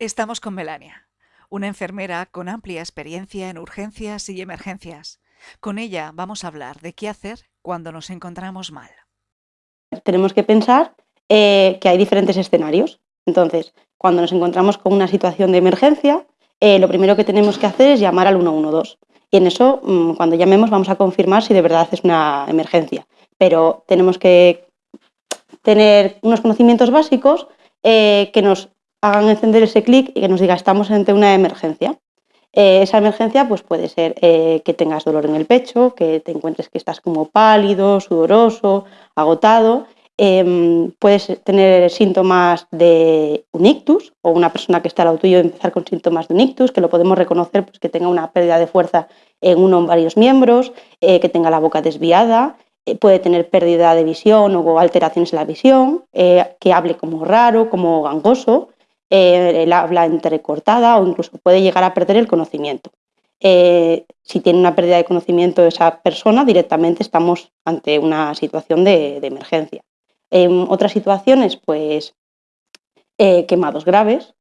Estamos con Melania, una enfermera con amplia experiencia en urgencias y emergencias. Con ella vamos a hablar de qué hacer cuando nos encontramos mal. Tenemos que pensar eh, que hay diferentes escenarios. Entonces, cuando nos encontramos con una situación de emergencia, eh, lo primero que tenemos que hacer es llamar al 112. Y en eso, mm, cuando llamemos, vamos a confirmar si de verdad es una emergencia. Pero tenemos que tener unos conocimientos básicos eh, que nos hagan encender ese clic y que nos diga estamos ante una emergencia. Eh, esa emergencia pues puede ser eh, que tengas dolor en el pecho, que te encuentres que estás como pálido, sudoroso, agotado. Em, puedes tener síntomas de un ictus o una persona que está al lado tuyo empezar con síntomas de un ictus, que lo podemos reconocer pues, que tenga una pérdida de fuerza en uno o varios miembros, eh, que tenga la boca desviada, puede tener pérdida de visión o alteraciones en la visión, que hable como raro, como gangoso, eh, habla entrecortada o incluso puede llegar a perder el conocimiento. Eh, si tiene una pérdida de conocimiento esa persona, directamente estamos ante una situación de, emergencia. En otras situaciones, pues eh, quemados graves,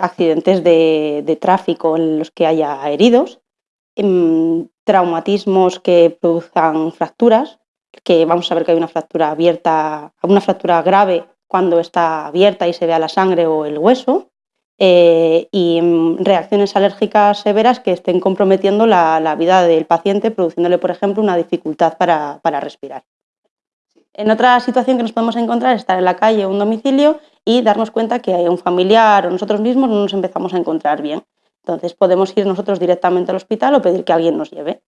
accidentes de, tráfico en los que haya heridos, em, traumatismos que produzcan fracturas, que vamos a ver que hay una fractura abierta, una fractura grave cuando está abierta y se vea la sangre o el hueso, eh, y mm, reacciones alérgicas severas que estén comprometiendo la, vida del paciente, produciéndole, por ejemplo, una dificultad para, respirar. En otra situación que nos podemos encontrar es estar en la calle o un domicilio y darnos cuenta que hay un familiar o nosotros mismos no nos empezamos a encontrar bien. Entonces podemos ir nosotros directamente al hospital o pedir que alguien nos lleve.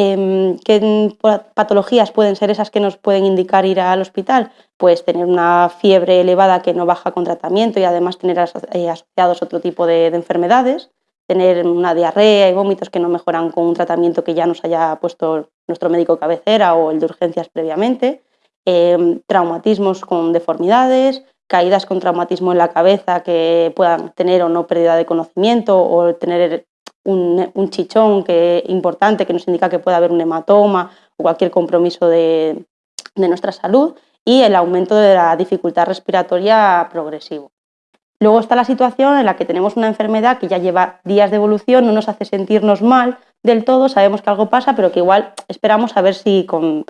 Em, ¿Qué patologías pueden ser esas que nos pueden indicar ir al hospital? Pues tener una fiebre elevada que no baja con tratamiento y además tener eh, asociados otro tipo de, enfermedades, tener una diarrea y vómitos que no mejoran con un tratamiento que ya nos haya puesto nuestro médico cabecera o el de urgencias previamente, em, traumatismos con deformidades, caídas con traumatismo en la cabeza que puedan tener o no pérdida de conocimiento o tener un, chichón que, importante que nos indica que puede haber un hematoma o cualquier compromiso de, nuestra salud y el aumento de la dificultad respiratoria progresivo. Luego está la situación en la que tenemos una enfermedad que ya lleva días de evolución, no nos hace sentirnos mal del todo, sabemos que algo pasa, pero que igual esperamos a ver si con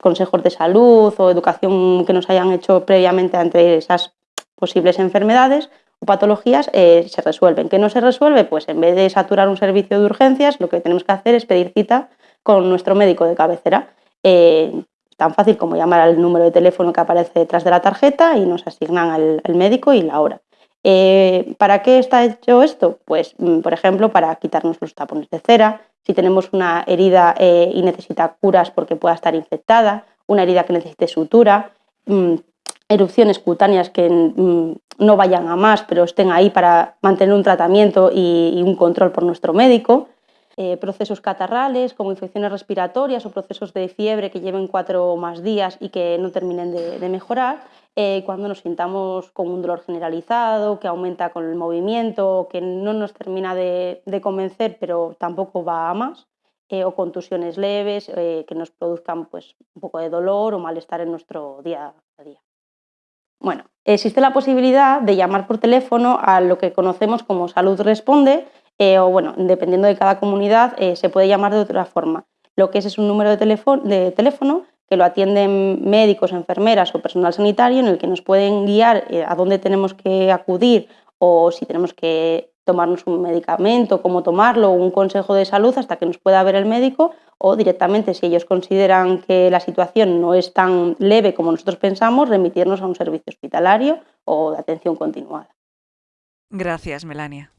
consejos de salud o educación que nos hayan hecho previamente ante esas posibles enfermedades patologías eh, se resuelven. ¿Qué no se resuelve? Pues en vez de saturar un servicio de urgencias, lo que tenemos que hacer es pedir cita con nuestro médico de cabecera. Eh, tan fácil como llamar al número de teléfono que aparece detrás de la tarjeta y nos asignan al, médico y la hora. Eh, ¿Para qué está hecho esto? Pues, mm, por ejemplo, para quitarnos los tapones de cera, si tenemos una herida y necesita curas porque pueda estar infectada, una herida que necesite sutura, mm, erupciones cutáneas que mm, no vayan a más, pero estén ahí para mantener un tratamiento y, un control por nuestro médico. Eh, procesos catarrales como infecciones respiratorias o procesos de fiebre que lleven cuatro o más días y que no terminen de, mejorar. Eh, cuando nos sintamos con un dolor generalizado, que aumenta con el movimiento, que no nos termina de, convencer, pero tampoco va a más. Eh, o contusiones leves que nos produzcan pues, un poco de dolor o malestar en nuestro día a día. Bueno, existe la posibilidad de llamar por teléfono a lo que conocemos como Salud Responde, eh, o bueno, dependiendo de cada comunidad, eh, se puede llamar de otra forma. Lo que es es un número de teléfono, de teléfono que lo atienden médicos, enfermeras o personal sanitario en el que nos pueden guiar eh, a dónde tenemos que acudir o si tenemos que tomarnos un medicamento, cómo tomarlo, un consejo de salud hasta que nos pueda ver el médico o directamente si ellos consideran que la situación no es tan leve como nosotros pensamos, remitirnos a un servicio hospitalario o de atención continuada. Gracias, Melania.